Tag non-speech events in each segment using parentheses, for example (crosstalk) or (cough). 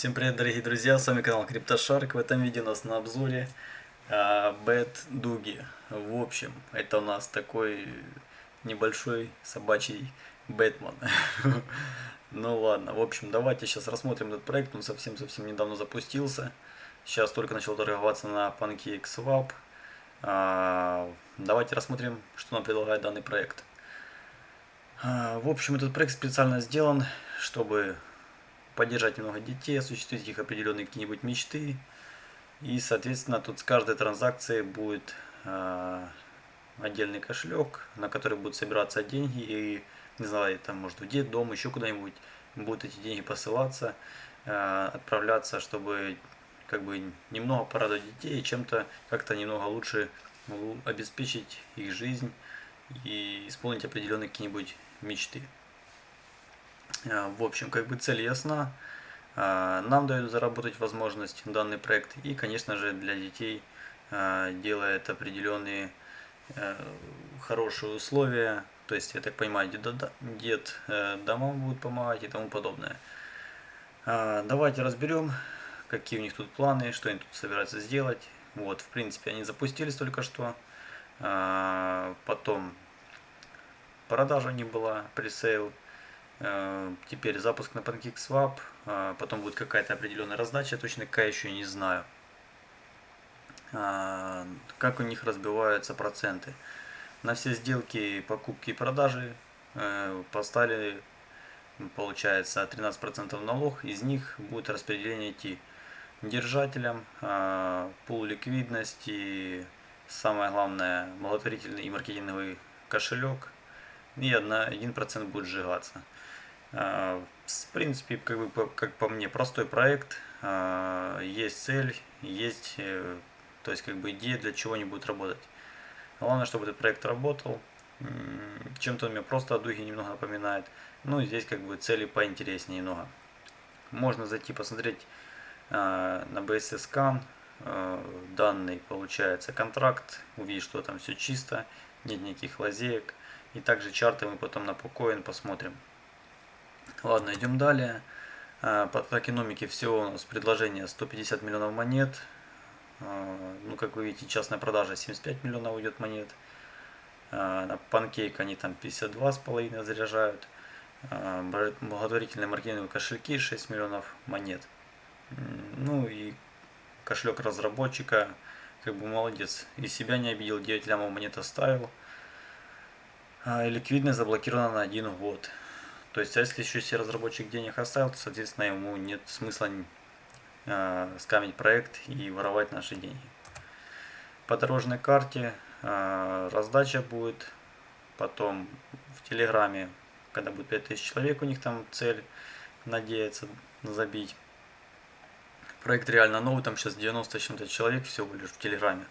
Всем привет, дорогие друзья, с вами канал CryptoShark. В этом видео у нас на обзоре а, Бэт Дуги. В общем, это у нас такой небольшой собачий Бэтмен. (laughs) Ну ладно, в общем, давайте сейчас рассмотрим этот проект. Он совсем-совсем недавно запустился. Сейчас только начал торговаться на PancakeSwap. А, давайте рассмотрим, что нам предлагает данный проект. А, в общем, этот проект специально сделан, чтобы поддержать немного детей, осуществить их определенные какие-нибудь мечты. И, соответственно, тут с каждой транзакции будет э, отдельный кошелек, на который будут собираться деньги. И, не знаю, там, может, в детдом, еще куда-нибудь будут эти деньги посылаться, э, отправляться, чтобы как бы немного порадовать детей чем-то как-то немного лучше обеспечить их жизнь и исполнить определенные какие-нибудь мечты. А, в общем, как бы цель ясна. А, нам дают заработать возможность данный проект и, конечно же, для детей а, делает определенные хорошие условия. То есть, я так понимаю, дед, э, домам будет помогать и тому подобное. Давайте разберем, какие у них тут планы, что они тут собираются сделать. Вот, в принципе, они запустились только что. Потом продажа не была, пресейл. Э, теперь запуск на PancakeSwap, э, потом будет какая-то определенная раздача, точно какая еще не знаю. Э, как у них разбиваются проценты. На все сделки, покупки и продажи поставили, получается, 13% налог. Из них будет распределение идти держателям, пул ликвидности, самое главное, благотворительный и маркетинговый кошелек. И 1% будет сжигаться. А, в принципе, как, бы, как по мне, простой проект, а, есть цель, есть э, то есть как бы идея, для чего они будут работать. Главное, чтобы этот проект работал. Чем-то он мне просто о духе немного напоминает. Ну, здесь как бы цели поинтереснее немного. Можно зайти посмотреть а, на BSS Scan. Данный получается контракт. Увидеть, что там все чисто. Нет никаких лазеек. И также чарты мы потом на PoCoin посмотрим. Ладно, идем далее. А, по токеномике всего у нас предложение 150 миллионов монет. А, ну, как вы видите, частная продажа 75 миллионов уйдет монет. А, на панкейк они там 52,5 заряжают. Благотворительные маркетинговые кошельки 6 миллионов монет. Ну и кошелек разработчика, как бы молодец. И себя не обидел, 9 лямов монет оставил. Ликвидность заблокирована на один год. То есть, а если еще себе разработчик денег оставил, то, соответственно, ему нет смысла э, скамить проект и воровать наши деньги. По дорожной карте э, раздача будет, потом в Телеграме, когда будет 5000 человек, у них там цель надеяться забить. Проект реально новый, там сейчас 90 чем-то человек всего лишь в Телеграме.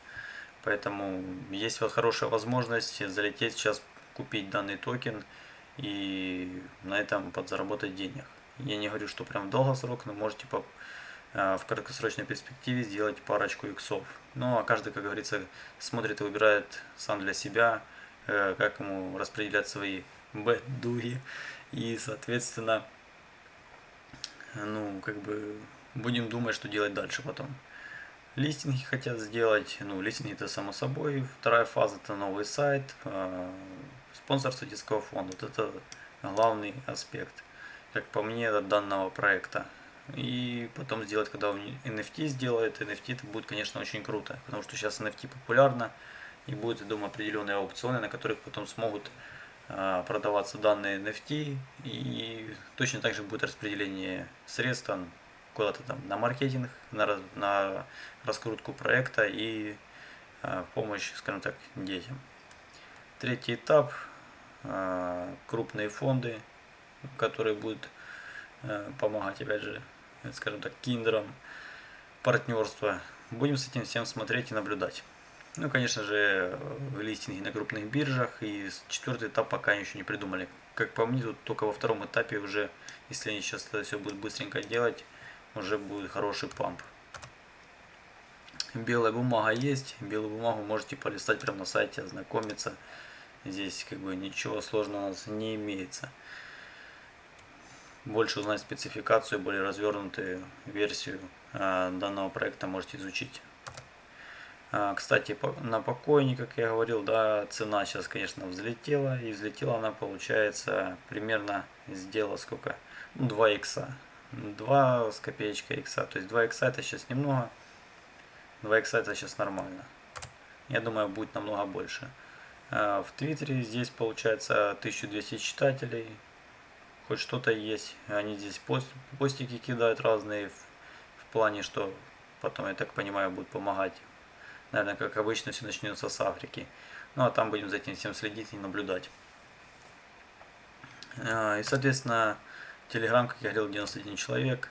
Поэтому есть вот хорошая возможность залететь сейчас, купить данный токен и на этом подзаработать денег. Я не говорю, что прям в долгосрок, но можете по, э, в краткосрочной перспективе сделать парочку иксов. Ну а каждый, как говорится, смотрит и выбирает сам для себя, э, как ему распределять свои бэт-дуги. И, соответственно, ну, как бы будем думать, что делать дальше потом. Листинги хотят сделать, ну, листинги это само собой. Вторая фаза это новый сайт, э, спонсорство детского фонда. Вот это главный аспект, как по мне, данного проекта. И потом сделать, когда NFT сделает, NFT это будет, конечно, очень круто, потому что сейчас NFT популярно, и будет, я думаю, определенные аукционы, на которых потом смогут а, продаваться данные NFT, и точно так же будет распределение средств куда-то там на маркетинг, на, на раскрутку проекта и а, помощь, скажем так, детям. Третий этап а, крупные фонды, которые будут э, помогать, опять же, скажем так, киндерам, партнерство. Будем с этим всем смотреть и наблюдать. Ну, конечно же, листинги на крупных биржах. И четвертый этап пока еще не придумали. Как по мне, тут только во втором этапе уже, если они сейчас это все будут быстренько делать, уже будет хороший памп. Белая бумага есть. Белую бумагу можете полистать прямо на сайте, ознакомиться. Здесь как бы ничего сложного у нас не имеется. больше узнать спецификацию, более развернутую версию э, данного проекта можете изучить. А, кстати, на покойник, как я говорил, да, цена сейчас, конечно, взлетела. И взлетела она, получается, примерно сделала сколько? Ну, 2 икса. 2 с копеечкой икса. То есть 2 икса это сейчас немного. 2 икса это сейчас нормально. Я думаю, будет намного больше. А, в Твиттере здесь получается 1200 читателей. Хоть что-то есть. Они здесь пост, постики кидают разные в, в плане, что потом, я так понимаю, будут помогать наверное, как обычно, все начнется с Африки. Ну, а там будем за этим всем следить и наблюдать. А, и, соответственно, Телеграм, как я говорил, 91 человек.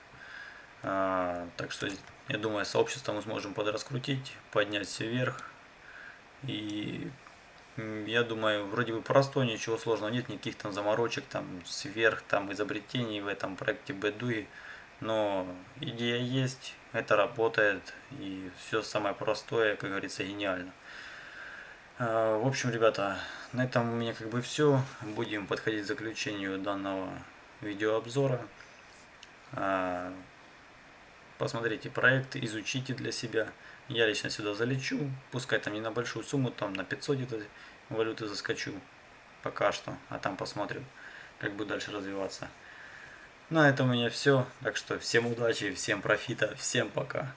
А, так что, я думаю, сообщество мы сможем подраскрутить, поднять все вверх. И я думаю, вроде бы простой, ничего сложного нет, никаких там заморочек, там сверх, там изобретений в этом проекте Бэдуи. Но идея есть, это работает и все самое простое, как говорится, гениально. А, в общем, ребята, на этом у меня как бы все. Будем подходить к заключению данного видеообзора. Посмотрите проект, изучите для себя. Я лично сюда залечу, пускай там не на большую сумму, там на 500 где-то валюты заскочу пока что, а там посмотрим, как будет дальше развиваться. На этом у меня все. Так что всем удачи, всем профита, всем пока.